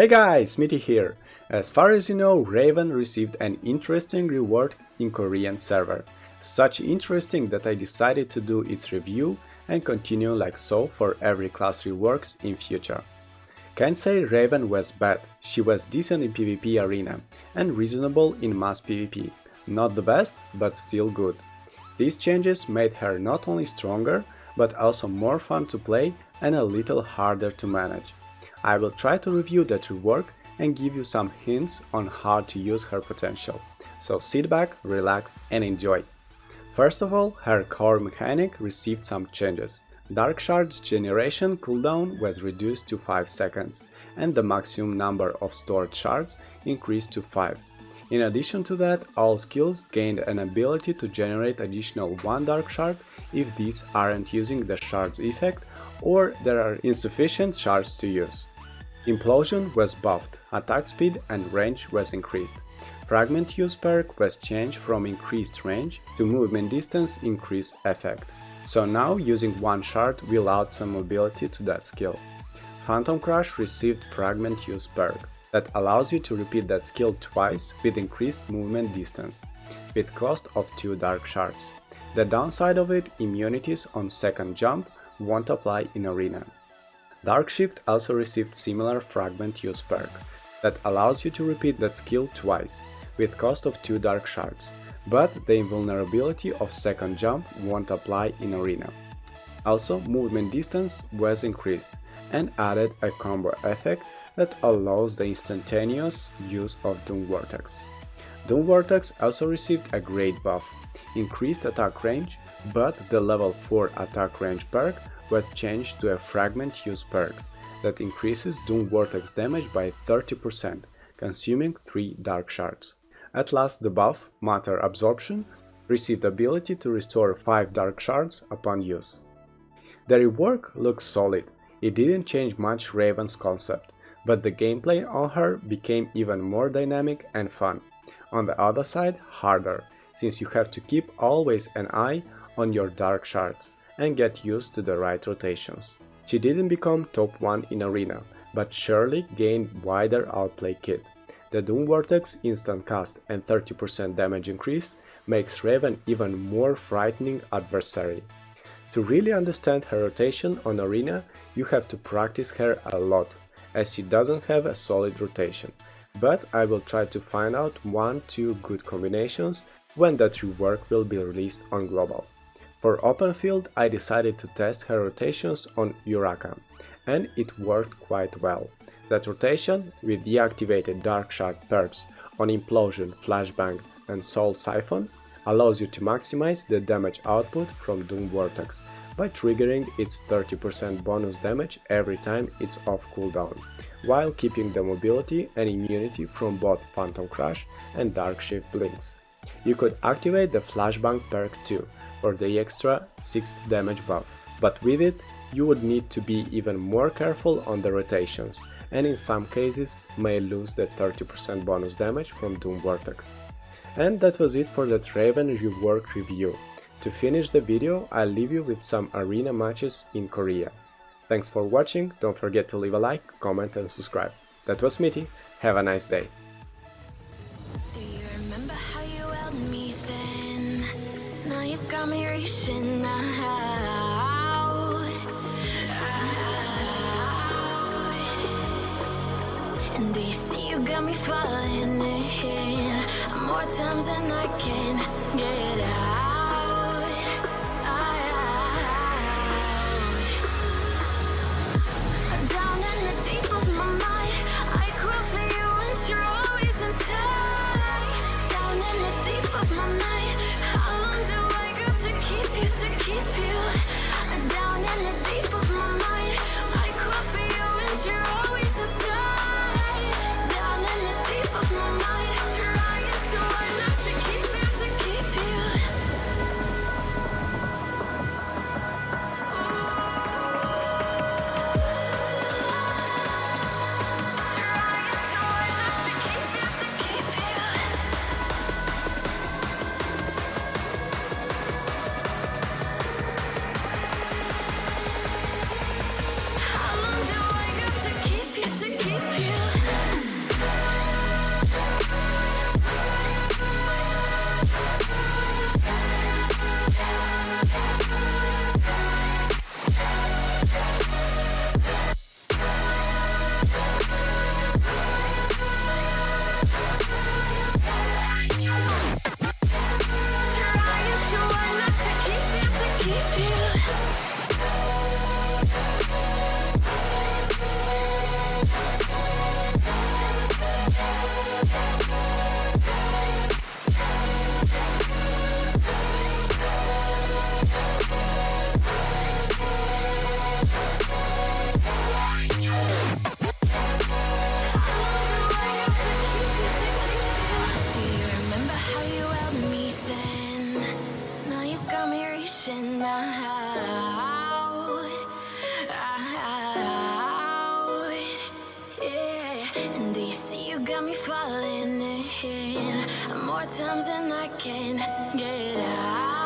Hey guys, Smitty here. As far as you know, Raven received an interesting reward in Korean server. Such interesting that I decided to do its review and continue like so for every class reworks in future. Can't say Raven was bad, she was decent in PvP arena and reasonable in mass PvP. Not the best, but still good. These changes made her not only stronger, but also more fun to play and a little harder to manage. I will try to review that rework and give you some hints on how to use her potential. So sit back, relax and enjoy. First of all, her core mechanic received some changes. Dark Shards generation cooldown was reduced to 5 seconds, and the maximum number of stored shards increased to 5. In addition to that, all skills gained an ability to generate additional 1 Dark Shard if these aren't using the Shards effect or there are insufficient shards to use. Implosion was buffed, attack speed and range was increased. Fragment use perk was changed from increased range to movement distance increase effect. So now using one shard will add some mobility to that skill. Phantom Crush received Fragment use perk that allows you to repeat that skill twice with increased movement distance, with cost of 2 dark shards. The downside of it, immunities on second jump won't apply in arena. Darkshift also received similar fragment use perk that allows you to repeat that skill twice, with cost of 2 dark shards, but the invulnerability of second jump won't apply in arena. Also, movement distance was increased and added a combo effect that allows the instantaneous use of Doom Vortex. Doom Vortex also received a great buff, increased attack range, but the level 4 attack range perk was changed to a fragment use perk that increases Doom Vortex damage by 30%, consuming 3 dark shards. At last the buff, Matter Absorption, received ability to restore 5 dark shards upon use. The rework looks solid, it didn't change much Raven's concept, but the gameplay on her became even more dynamic and fun. On the other side, harder, since you have to keep always an eye on your dark shards and get used to the right rotations. She didn't become top 1 in Arena, but surely gained wider outplay kit. The Doom Vortex instant cast and 30% damage increase makes Raven even more frightening adversary. To really understand her rotation on Arena, you have to practice her a lot, as she doesn't have a solid rotation, but I will try to find out 1-2 good combinations when that rework will be released on Global. For open field I decided to test her rotations on Uraka, and it worked quite well. That rotation, with deactivated Dark Shard perks on Implosion, Flashbang and Soul Siphon, allows you to maximize the damage output from Doom Vortex by triggering its 30% bonus damage every time it's off cooldown, while keeping the mobility and immunity from both Phantom Crush and Dark Shift Blinks. You could activate the Flashbang perk too, for the extra 6th damage buff, but with it you would need to be even more careful on the rotations, and in some cases may lose the 30% bonus damage from Doom Vortex. And that was it for that Raven rework review. To finish the video, I'll leave you with some arena matches in Korea. Thanks for watching, don't forget to leave a like, comment and subscribe. That was Smitty, have a nice day. See you got me falling in more times than I can get out. You got me falling in more times than I can get out?